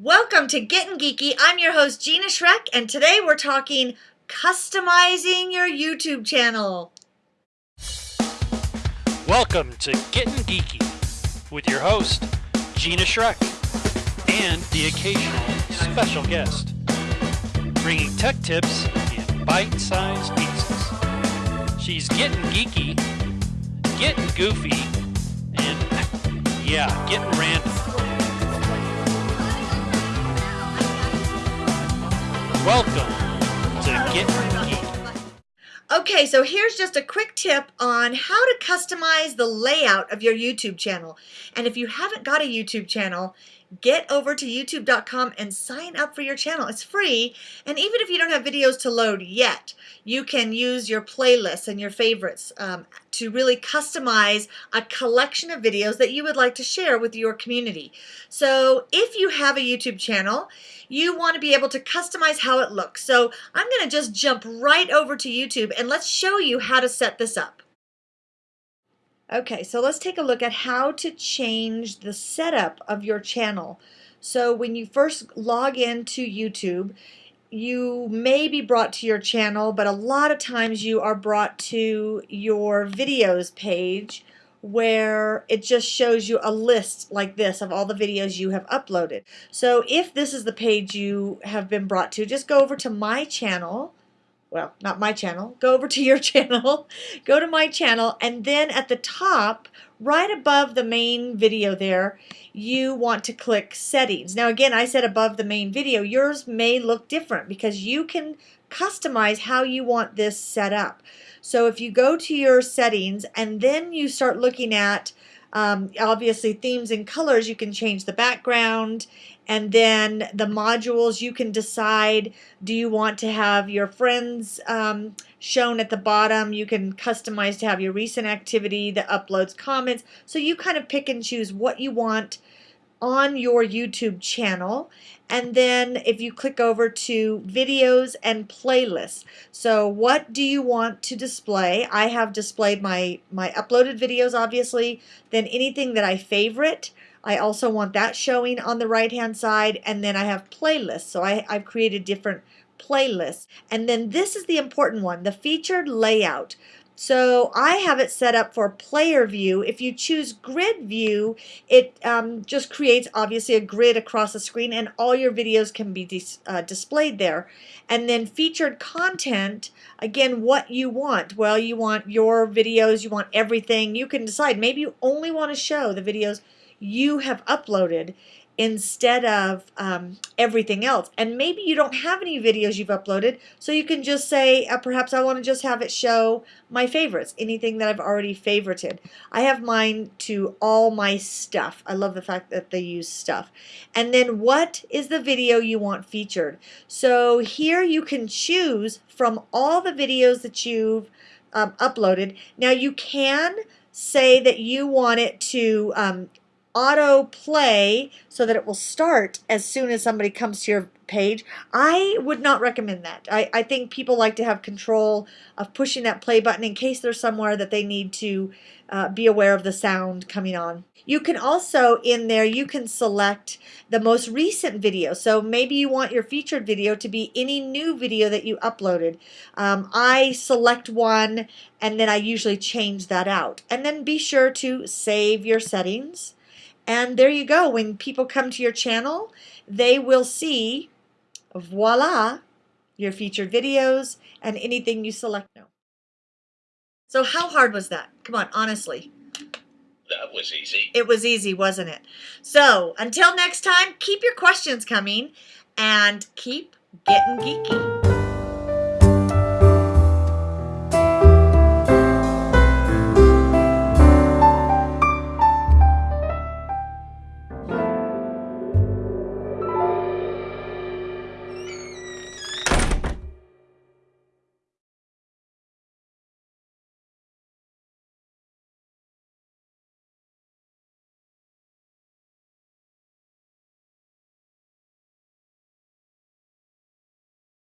Welcome to Getting Geeky. I'm your host, Gina Schreck, and today we're talking customizing your YouTube channel. Welcome to Getting Geeky with your host, Gina Schreck, and the occasional special guest, bringing tech tips in bite-sized pieces. She's getting geeky, getting goofy, and yeah, getting random. Welcome to Getting Geeky. Okay, so here's just a quick tip on how to customize the layout of your YouTube channel. And if you haven't got a YouTube channel, get over to youtube.com and sign up for your channel. It's free. And even if you don't have videos to load yet, you can use your playlists and your favorites um, to really customize a collection of videos that you would like to share with your community. So if you have a YouTube channel, you want to be able to customize how it looks. So I'm going to just jump right over to YouTube and let's show you how to set this up. Okay, so let's take a look at how to change the setup of your channel. So when you first log into YouTube, you may be brought to your channel, but a lot of times you are brought to your videos page where it just shows you a list like this of all the videos you have uploaded. So if this is the page you have been brought to, just go over to my channel well, not my channel, go over to your channel, go to my channel, and then at the top, right above the main video there, you want to click settings. Now again, I said above the main video, yours may look different because you can customize how you want this set up. So if you go to your settings and then you start looking at um, obviously themes and colors, you can change the background and then the modules you can decide do you want to have your friends um, shown at the bottom? You can customize to have your recent activity the uploads comments. So you kind of pick and choose what you want on your YouTube channel. And then if you click over to videos and playlists. So what do you want to display? I have displayed my my uploaded videos obviously. Then anything that I favorite I also want that showing on the right hand side. And then I have playlists. So I, I've created different playlists. And then this is the important one the featured layout so I have it set up for player view. If you choose grid view, it um, just creates obviously a grid across the screen and all your videos can be dis uh, displayed there. And then featured content, again, what you want. Well, you want your videos, you want everything. You can decide. Maybe you only want to show the videos you have uploaded instead of um, everything else. And maybe you don't have any videos you've uploaded, so you can just say, uh, perhaps I want to just have it show my favorites, anything that I've already favorited. I have mine to all my stuff. I love the fact that they use stuff. And then what is the video you want featured? So here you can choose from all the videos that you've um, uploaded. Now you can say that you want it to um, auto play so that it will start as soon as somebody comes to your page. I would not recommend that. I, I think people like to have control of pushing that play button in case there's somewhere that they need to uh, be aware of the sound coming on. You can also, in there, you can select the most recent video. So maybe you want your featured video to be any new video that you uploaded. Um, I select one and then I usually change that out. And then be sure to save your settings and there you go. When people come to your channel, they will see, voila, your featured videos and anything you select now. So how hard was that? Come on, honestly. That was easy. It was easy, wasn't it? So until next time, keep your questions coming and keep getting geeky.